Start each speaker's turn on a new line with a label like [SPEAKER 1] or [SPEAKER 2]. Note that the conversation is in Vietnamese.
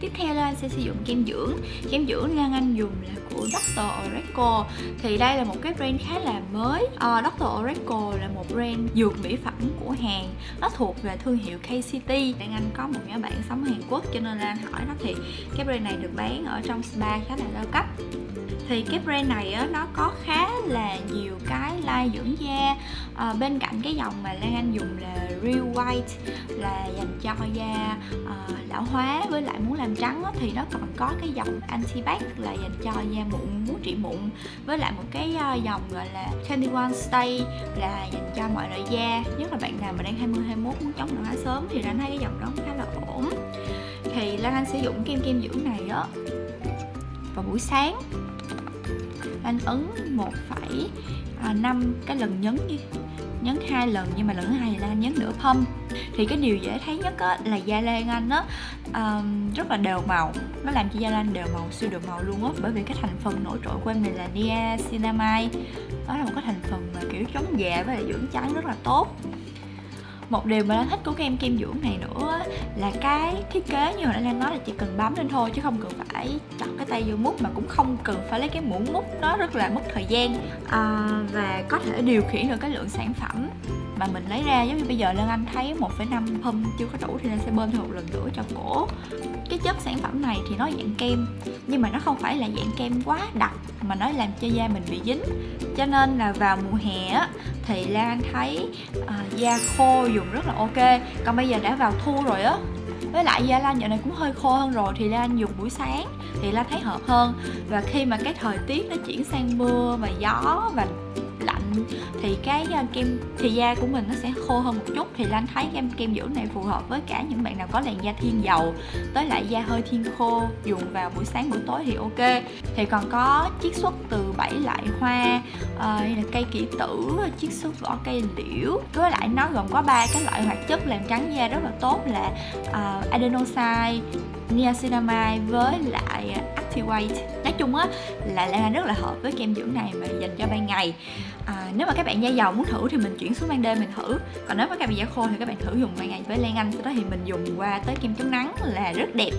[SPEAKER 1] Tiếp theo là anh sẽ sử dụng kem dưỡng. Kem dưỡng Lan Anh dùng là của Dr. Oracle Thì đây là một cái brand khá là mới. Uh, Dr. Oracle là một brand dược mỹ phẩm của Hàn. Nó thuộc về thương hiệu KCT Lan Anh có một nhóm bạn sống ở Hàn Quốc cho nên lan hỏi nó thì cái brand này được bán ở trong spa khá là cao cấp. Thì cái brand này á, nó có khá là nhiều cái lai dưỡng da. À, bên cạnh cái dòng mà Lan Anh dùng là Real White là dành cho da à, lão hóa với lại muốn làm trắng á, thì nó còn có cái dòng anti bac là dành cho da mụn muốn trị mụn. Với lại một cái ờ, dòng gọi là 21 Stay là dành cho mọi loại da. Nhất là bạn nào mà đang 20 21 muốn chống lão hóa sớm thì anh thấy cái dòng đó khá là ổn. Thì Lan Anh sử dụng kem kem dưỡng này đó vào buổi sáng anh ấn 1,5 ờ, cái lần nhấn đi nhấn hai lần nhưng mà lần thứ hai là anh nhấn nửa pump thì cái điều dễ thấy nhất á, là da lan anh á um, rất là đều màu. Nó làm cho da lan đều màu siêu đều màu luôn á bởi vì cái thành phần nổi trội của em này là niacinamide đó là một cái thành phần mà kiểu chống già với lại dưỡng trắng rất là tốt một điều mà nó thích của kem kem dưỡng này nữa là cái thiết kế như hồi nãy Lan nói là chỉ cần bấm lên thôi chứ không cần phải chọn cái tay vô mút mà cũng không cần phải lấy cái muỗng mút nó rất là mất thời gian. À, và có thể điều khiển được cái lượng sản phẩm mà mình lấy ra giống như bây giờ Lan Anh thấy 1,5 pump chưa có đủ thì Lan sẽ bơm thêm một lần nữa cho cổ. Cái chất sản phẩm này thì nó dạng kem nhưng mà nó không phải là dạng kem quá đặc mà nó làm cho da mình bị dính. Cho nên là vào mùa hè á thì Lan Anh thấy uh, da khô dùng rất là ok. Còn bây giờ đã vào thu rồi á với lại da Lan dạo này cũng hơi khô hơn rồi thì Lan dùng buổi sáng thì Lan thấy hợp hơn. Và khi mà cái thời tiết nó chuyển sang mưa và gió và thì cái ờ, kem thì da của mình nó sẽ khô hơn một chút. Thì Lan thấy kem kem dưỡng này phù hợp với cả những bạn nào có làn da thiên dầu tới lại da hơi thiên khô dùng vào buổi sáng buổi tối thì ok. Thì còn có chiết xuất từ bảy loại hoa uh, cây kỷ tử chiết xuất vỏ cây liễu. Với lại nó gồm có ba cái loại hoạt chất làm trắng da rất là tốt là uh, adenosine niacinamide với lại Activate nói chung á là Lan Anh rất là hợp với kem dưỡng này mà dành cho ban ngày. À, nếu mà các bạn da dầu muốn thử thì mình chuyển xuống ban đêm mình thử. Còn nếu mà các bạn da khô thì các bạn thử dùng ban ngày với Lan Anh. Sau đó thì mình dùng qua tới kem chống nắng là rất đẹp.